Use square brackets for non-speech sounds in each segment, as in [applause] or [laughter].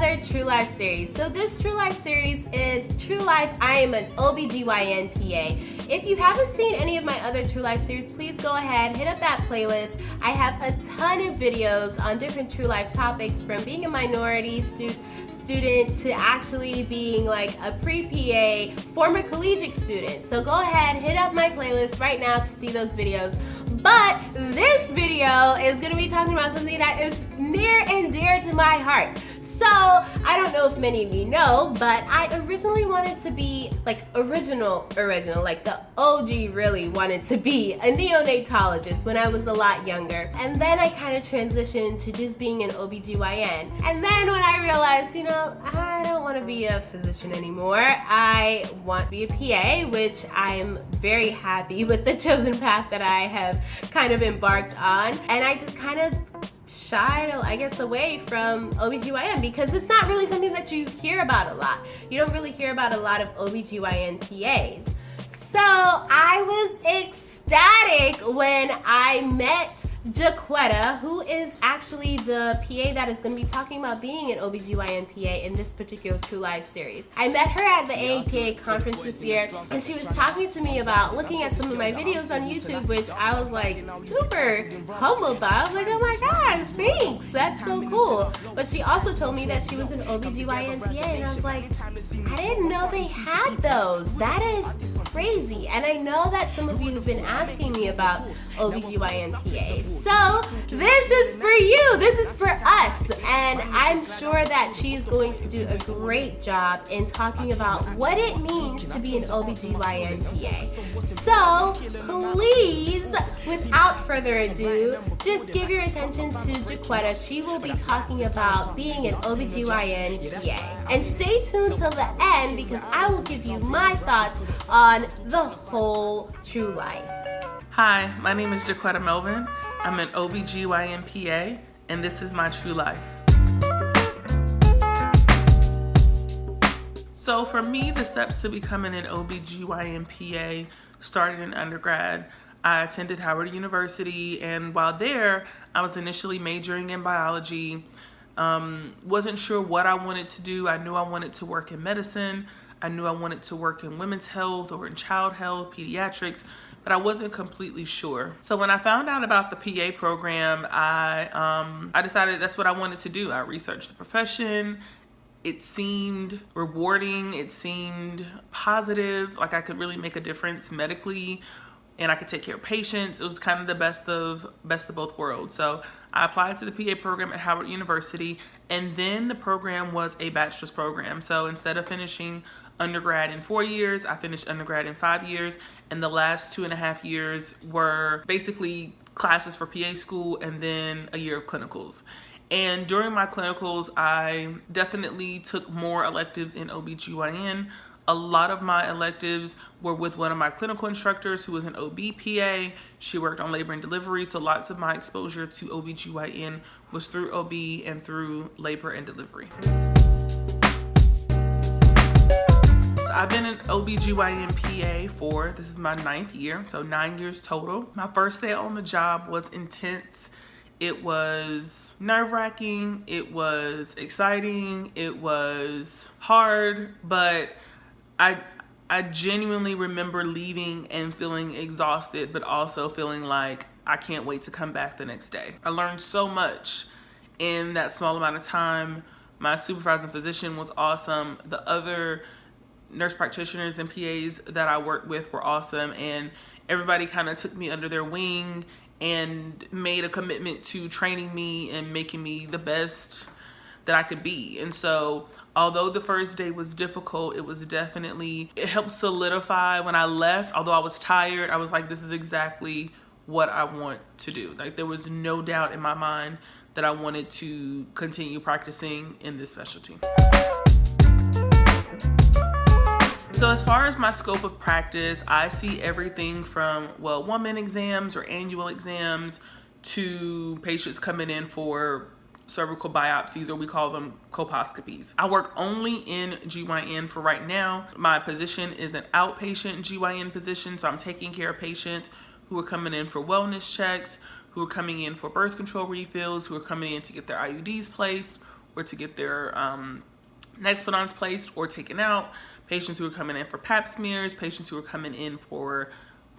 another True Life series. So this True Life series is True Life, I am an OBGYN PA. If you haven't seen any of my other True Life series, please go ahead, hit up that playlist. I have a ton of videos on different True Life topics from being a minority student student to actually being like a pre-PA former collegiate student. So go ahead, hit up my playlist right now to see those videos. But this video is gonna be talking about something that is near and dear to my heart. So, I don't know if many of you know, but I originally wanted to be, like, original, original, like the OG really wanted to be a neonatologist when I was a lot younger. And then I kind of transitioned to just being an OBGYN. And then when I realized, you know, I don't want to be a physician anymore. I want to be a PA, which I'm very happy [laughs] with the chosen path that I have kind of embarked on. And I just kind of shied, I guess, away from OBGYN because it's not really something that you hear about a lot. You don't really hear about a lot of OBGYN PAs. So I was ecstatic when I met Jaquetta, who is actually the PA that is going to be talking about being an OBGYN PA in this particular True Life series. I met her at the AAPA conference this year, and she was talking to me about looking at some of my videos on YouTube, which I was like super humbled by. I was like, oh my gosh, thanks, that's so cool. But she also told me that she was an OBGYN PA, and I was like, I didn't know they had those. That is crazy. And I know that some of you have been asking me about OBGYN PAs. So this is for you. This is for us. And I'm sure that she's going to do a great job in talking about what it means to be an OBGYN PA. So please, without further ado, just give your attention to Jaquetta. She will be talking about being an OBGYN PA. And stay tuned till the end because I will give you my thoughts on the whole true life. Hi, my name is Jaquetta Melvin. I'm an OBGYN PA, and this is my true life. So for me, the steps to becoming an OBGYN PA started in undergrad. I attended Howard University, and while there, I was initially majoring in biology. Um, wasn't sure what I wanted to do. I knew I wanted to work in medicine. I knew I wanted to work in women's health or in child health, pediatrics, but I wasn't completely sure. So when I found out about the PA program, I, um, I decided that's what I wanted to do. I researched the profession. It seemed rewarding. It seemed positive, like I could really make a difference medically and I could take care of patients. It was kind of the best of best of both worlds. So I applied to the PA program at Howard University and then the program was a bachelor's program. So instead of finishing undergrad in four years. I finished undergrad in five years. And the last two and a half years were basically classes for PA school and then a year of clinicals. And during my clinicals, I definitely took more electives in OBGYN. A lot of my electives were with one of my clinical instructors who was an OBPA. She worked on labor and delivery, so lots of my exposure to OBGYN was through OB and through labor and delivery. So I've been an OBGYN PA for, this is my ninth year, so nine years total. My first day on the job was intense. It was nerve wracking, it was exciting, it was hard, but I, I genuinely remember leaving and feeling exhausted, but also feeling like I can't wait to come back the next day. I learned so much in that small amount of time. My supervising physician was awesome. The other nurse practitioners and PAs that I worked with were awesome and everybody kind of took me under their wing and made a commitment to training me and making me the best that I could be. And so although the first day was difficult, it was definitely, it helped solidify when I left, although I was tired, I was like, this is exactly what I want to do. Like there was no doubt in my mind that I wanted to continue practicing in this specialty. So as far as my scope of practice, I see everything from, well-woman exams or annual exams to patients coming in for cervical biopsies or we call them colposcopies. I work only in GYN for right now. My position is an outpatient GYN position, so I'm taking care of patients who are coming in for wellness checks, who are coming in for birth control refills, who are coming in to get their IUDs placed, or to get their um, Nexplanons placed or taken out, patients who are coming in for pap smears, patients who are coming in for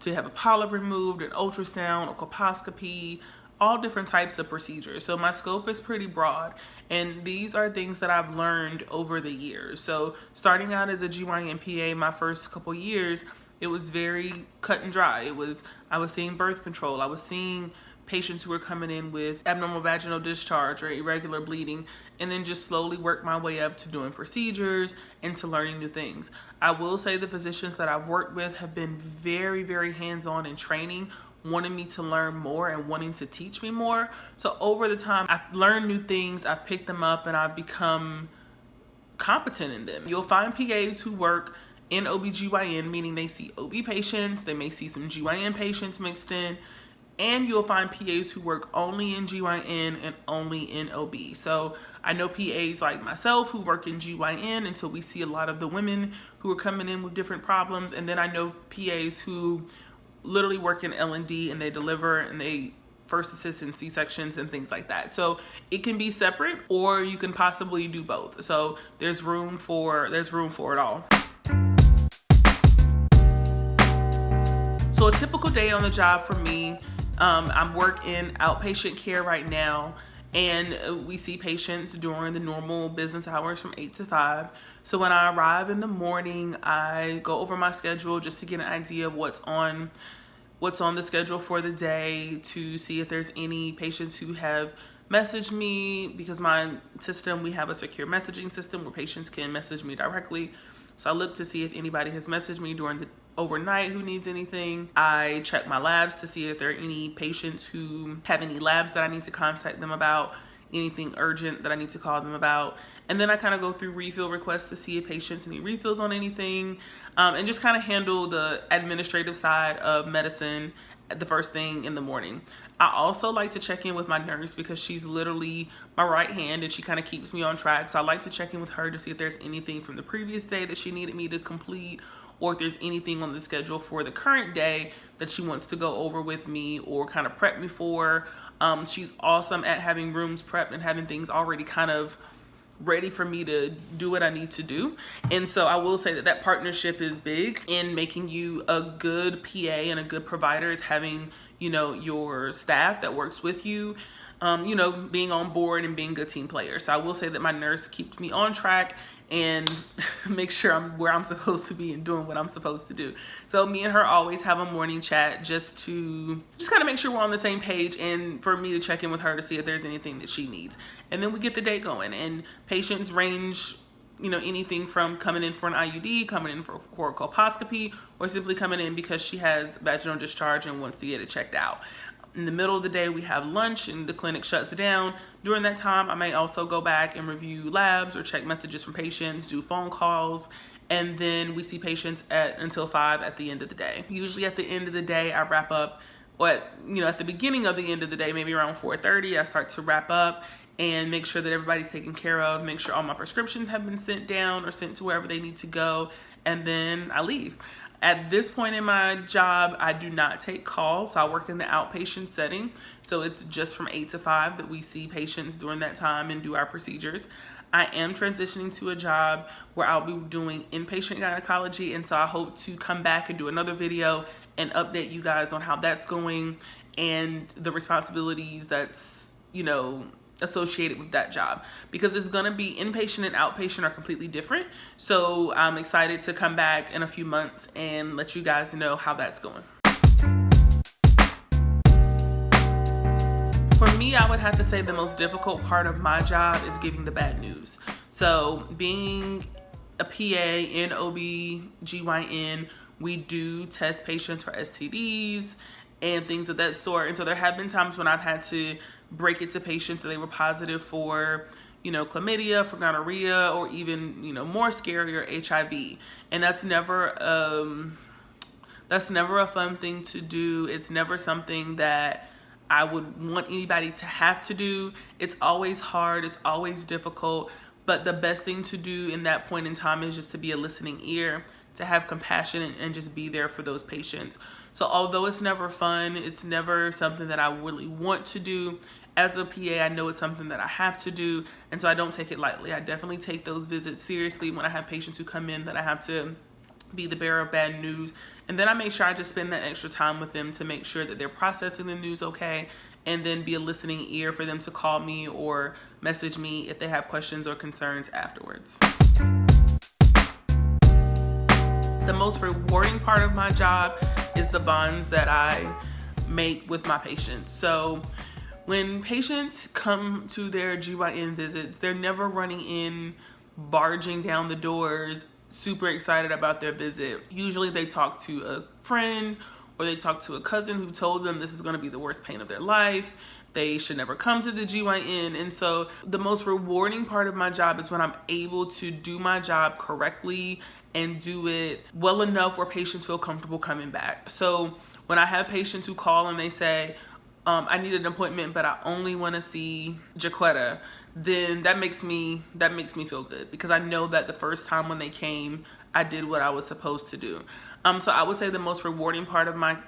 to have a polyp removed, an ultrasound, a colposcopy, all different types of procedures. So my scope is pretty broad and these are things that I've learned over the years. So starting out as a GYN PA my first couple years, it was very cut and dry. It was, I was seeing birth control. I was seeing patients who were coming in with abnormal vaginal discharge or irregular bleeding and then just slowly work my way up to doing procedures and to learning new things. I will say the physicians that I've worked with have been very, very hands-on in training wanting me to learn more and wanting to teach me more. So over the time, I've learned new things, I've picked them up and I've become competent in them. You'll find PAs who work in OBGYN, meaning they see OB patients, they may see some GYN patients mixed in, and you'll find PAs who work only in GYN and only in OB. So I know PAs like myself who work in GYN until we see a lot of the women who are coming in with different problems. And then I know PAs who literally work in L&D and they deliver and they first assist in C-sections and things like that. So it can be separate or you can possibly do both. So there's room for there's room for it all. So a typical day on the job for me um, I'm working outpatient care right now and we see patients during the normal business hours from 8 to 5. So when I arrive in the morning, I go over my schedule just to get an idea of what's on what's on the schedule for the day to see if there's any patients who have messaged me because my system, we have a secure messaging system where patients can message me directly. So I look to see if anybody has messaged me during the overnight who needs anything. I check my labs to see if there are any patients who have any labs that I need to contact them about, anything urgent that I need to call them about. And then I kind of go through refill requests to see if patients need refills on anything um, and just kind of handle the administrative side of medicine the first thing in the morning. I also like to check in with my nurse because she's literally my right hand and she kind of keeps me on track. So I like to check in with her to see if there's anything from the previous day that she needed me to complete or if there's anything on the schedule for the current day that she wants to go over with me or kind of prep me for. Um, she's awesome at having rooms prepped and having things already kind of ready for me to do what I need to do. And so I will say that that partnership is big in making you a good PA and a good provider is having, you know, your staff that works with you um, you know, being on board and being good team players. So I will say that my nurse keeps me on track and [laughs] make sure I'm where I'm supposed to be and doing what I'm supposed to do. So me and her always have a morning chat just to just kind of make sure we're on the same page and for me to check in with her to see if there's anything that she needs. And then we get the day going and patients range you know anything from coming in for an IUD, coming in for, for a colposcopy, or simply coming in because she has vaginal discharge and wants to get it checked out in the middle of the day we have lunch and the clinic shuts down. During that time i may also go back and review labs or check messages from patients do phone calls and then we see patients at until five at the end of the day. Usually at the end of the day i wrap up what you know at the beginning of the end of the day maybe around 4:30, i start to wrap up and make sure that everybody's taken care of make sure all my prescriptions have been sent down or sent to wherever they need to go and then i leave at this point in my job, I do not take calls. So I work in the outpatient setting. So it's just from 8 to 5 that we see patients during that time and do our procedures. I am transitioning to a job where I'll be doing inpatient gynecology. And so I hope to come back and do another video and update you guys on how that's going and the responsibilities that's, you know, associated with that job because it's going to be inpatient and outpatient are completely different. So I'm excited to come back in a few months and let you guys know how that's going. For me, I would have to say the most difficult part of my job is giving the bad news. So being a PA in OB-GYN, we do test patients for STDs and things of that sort. And so there have been times when I've had to break it to patients that they were positive for you know, chlamydia, for gonorrhea, or even, you know, more scarier, HIV. And that's never, um, that's never a fun thing to do. It's never something that I would want anybody to have to do. It's always hard. It's always difficult. But the best thing to do in that point in time is just to be a listening ear, to have compassion and, and just be there for those patients. So although it's never fun, it's never something that I really want to do, as a PA, I know it's something that I have to do, and so I don't take it lightly. I definitely take those visits seriously when I have patients who come in that I have to be the bearer of bad news. And then I make sure I just spend that extra time with them to make sure that they're processing the news okay and then be a listening ear for them to call me or message me if they have questions or concerns afterwards. The most rewarding part of my job is the bonds that I make with my patients. So when patients come to their GYN visits, they're never running in, barging down the doors, super excited about their visit. Usually they talk to a friend or they talk to a cousin who told them this is going to be the worst pain of their life. They should never come to the GYN. And so the most rewarding part of my job is when I'm able to do my job correctly and do it well enough where patients feel comfortable coming back. So when I have patients who call and they say, um, I need an appointment, but I only want to see Jaquetta, then that makes me that makes me feel good because I know that the first time when they came, I did what I was supposed to do. Um, so I would say the most rewarding part of my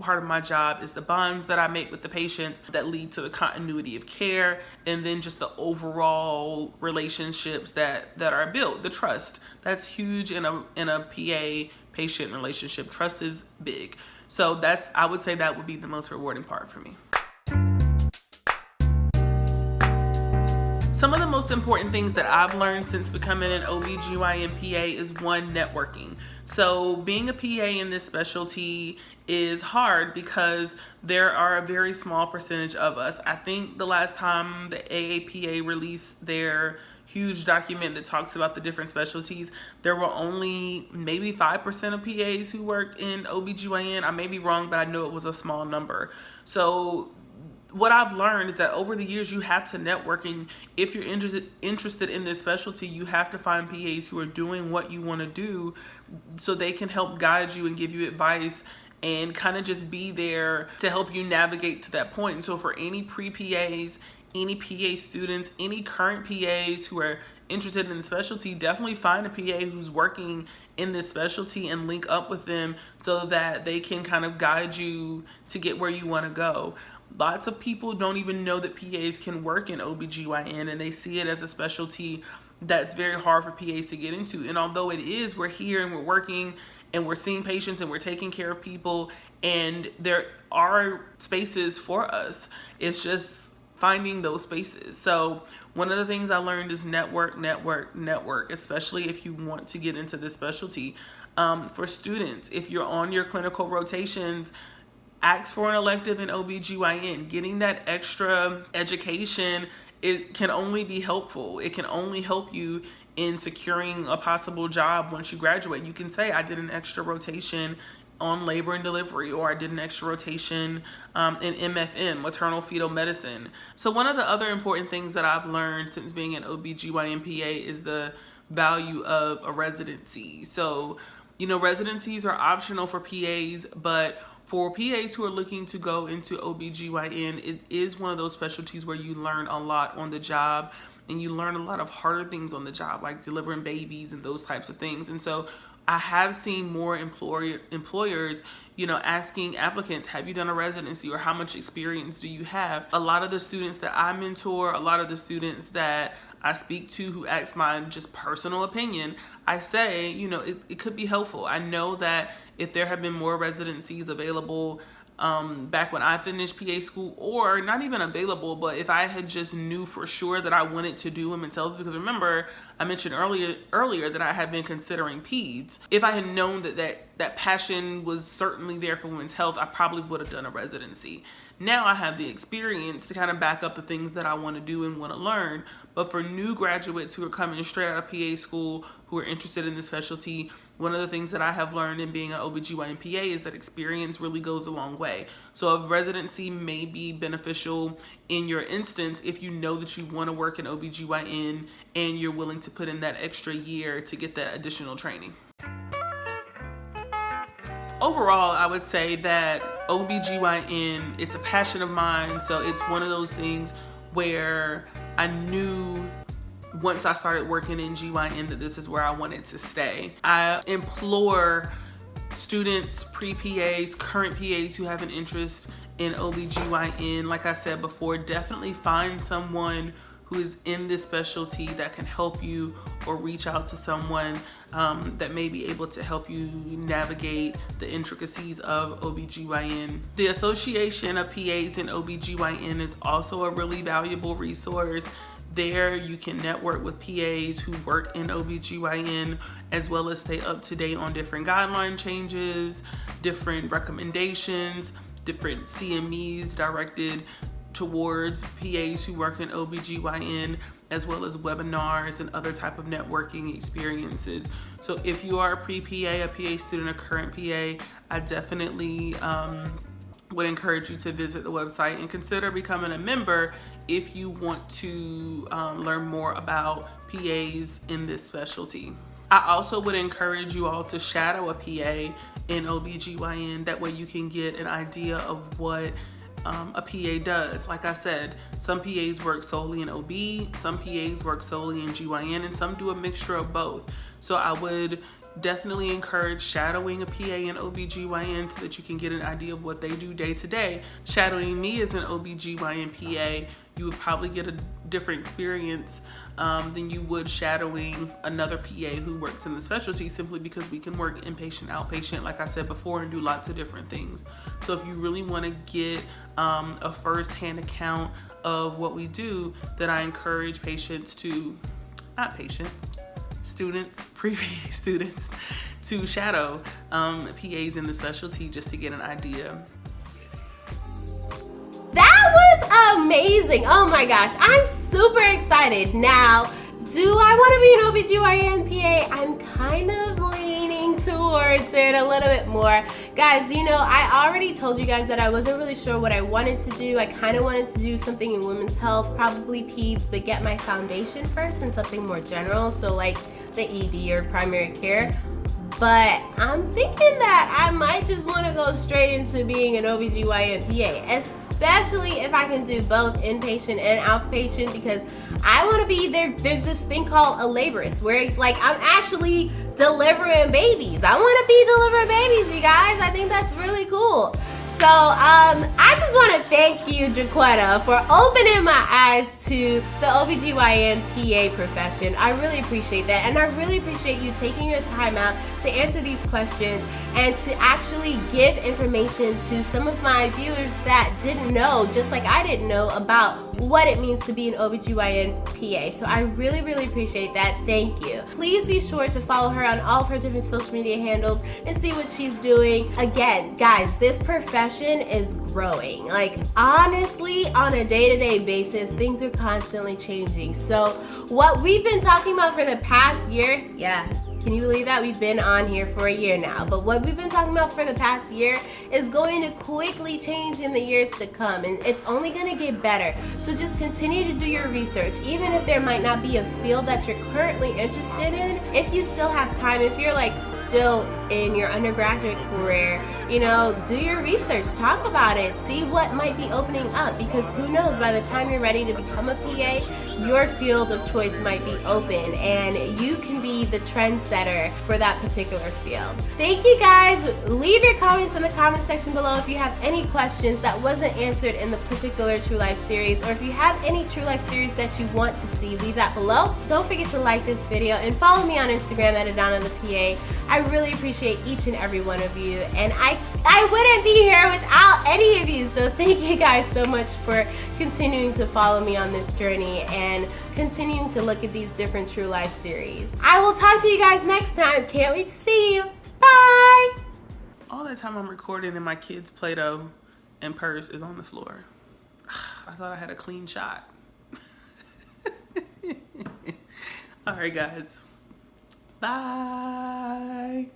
part of my job is the bonds that I make with the patients that lead to the continuity of care and then just the overall relationships that that are built the trust. That's huge in a in a PA patient relationship. Trust is big. So that's I would say that would be the most rewarding part for me Some of the most important things that I've learned since becoming an OBGYN PA is one, networking. So being a PA in this specialty is hard because there are a very small percentage of us. I think the last time the AAPA released their huge document that talks about the different specialties, there were only maybe 5% of PAs who worked in OBGYN. I may be wrong, but I know it was a small number. So what I've learned is that over the years you have to network and if you're interested interested in this specialty you have to find PAs who are doing what you want to do so they can help guide you and give you advice and kind of just be there to help you navigate to that point. And so for any pre-PAs, any PA students, any current PAs who are interested in the specialty, definitely find a PA who's working in this specialty and link up with them so that they can kind of guide you to get where you want to go. Lots of people don't even know that PAs can work in OBGYN and they see it as a specialty that's very hard for PAs to get into. And although it is, we're here and we're working and we're seeing patients and we're taking care of people and there are spaces for us. It's just finding those spaces. So one of the things I learned is network, network, network, especially if you want to get into this specialty. Um, for students, if you're on your clinical rotations, ask for an elective in OBGYN. Getting that extra education, it can only be helpful. It can only help you in securing a possible job once you graduate. You can say, I did an extra rotation on labor and delivery or I did an extra rotation um, in MFM, maternal fetal medicine. So one of the other important things that I've learned since being an OBGYN PA is the value of a residency. So, you know, residencies are optional for PAs, but for PAs who are looking to go into OBGYN, it is one of those specialties where you learn a lot on the job and you learn a lot of harder things on the job, like delivering babies and those types of things. And so I have seen more employer employers, you know, asking applicants, have you done a residency or how much experience do you have? A lot of the students that I mentor, a lot of the students that I speak to who ask my just personal opinion, I say, you know, it, it could be helpful. I know that if there have been more residencies available um, back when I finished PA school or not even available, but if I had just knew for sure that I wanted to do women's health, because remember I mentioned earlier earlier that I had been considering peds. If I had known that that, that passion was certainly there for women's health, I probably would have done a residency. Now I have the experience to kind of back up the things that I want to do and want to learn. But for new graduates who are coming straight out of PA school, who are interested in the specialty, one of the things that I have learned in being an OBGYN PA is that experience really goes a long way. So a residency may be beneficial in your instance if you know that you want to work in OBGYN and you're willing to put in that extra year to get that additional training. Overall, I would say that OBGYN, it's a passion of mine. So it's one of those things where I knew once I started working in GYN that this is where I wanted to stay. I implore students, pre-PAs, current PAs who have an interest in OBGYN. Like I said before, definitely find someone who is in this specialty that can help you or reach out to someone um, that may be able to help you navigate the intricacies of OBGYN. The Association of PAs in OBGYN is also a really valuable resource. There you can network with PAs who work in OBGYN as well as stay up to date on different guideline changes, different recommendations, different CMEs directed towards PAs who work in OBGYN as well as webinars and other type of networking experiences. So if you are a pre-PA, a PA student, a current PA, I definitely um, would encourage you to visit the website and consider becoming a member if you want to um, learn more about PAs in this specialty. I also would encourage you all to shadow a PA in OBGYN. That way you can get an idea of what um, a PA does. Like I said, some PAs work solely in OB, some PAs work solely in GYN, and some do a mixture of both. So I would definitely encourage shadowing a PA in OBGYN so that you can get an idea of what they do day to day. Shadowing me as an OBGYN PA, you would probably get a different experience um, than you would shadowing another PA who works in the specialty simply because we can work inpatient, outpatient, like I said before, and do lots of different things. So if you really want to get um, a first-hand account of what we do, then I encourage patients to, not patients, students, [laughs] pre-PA students, to shadow um, PAs in the specialty just to get an idea. Amazing. Oh my gosh, I'm super excited. Now, do I want to be an OBGYN PA? I'm kind of leaning towards it a little bit more. Guys, you know, I already told you guys that I wasn't really sure what I wanted to do. I kind of wanted to do something in women's health, probably peds, but get my foundation first and something more general. So like the ED or primary care but I'm thinking that I might just want to go straight into being an OBGYN PA, especially if I can do both inpatient and outpatient because I want to be there. There's this thing called a laborist where like I'm actually delivering babies. I want to be delivering babies, you guys. I think that's really cool. So um, I just want to thank you, Jaquetta, for opening my eyes to the OBGYN PA profession. I really appreciate that. And I really appreciate you taking your time out to answer these questions and to actually give information to some of my viewers that didn't know, just like I didn't know, about what it means to be an OBGYN PA. So I really, really appreciate that. Thank you. Please be sure to follow her on all of her different social media handles and see what she's doing. Again, guys, this profession is growing. Like, honestly, on a day-to-day -day basis, things are constantly changing. So what we've been talking about for the past year, yeah, can you believe that? We've been on here for a year now. But what we've been talking about for the past year is going to quickly change in the years to come. And it's only going to get better. So just continue to do your research. Even if there might not be a field that you're currently interested in, if you still have time, if you're like still in your undergraduate career, you know, do your research, talk about it, see what might be opening up because who knows, by the time you're ready to become a PA, your field of choice might be open and you can be the trendsetter for that particular field. Thank you guys. Leave your comments in the comment section below if you have any questions that wasn't answered in the particular True Life series or if you have any True Life series that you want to see, leave that below. Don't forget to like this video and follow me on Instagram at Adana the PA. I really appreciate each and every one of you and I I, wouldn't be here without any of you. So thank you guys so much for continuing to follow me on this journey and continuing to look at these different True Life series. I will talk to you guys next time. Can't wait to see you. Bye. All that time I'm recording and my kid's Play-Doh and purse is on the floor. [sighs] I thought I had a clean shot. [laughs] All right, guys. Bye.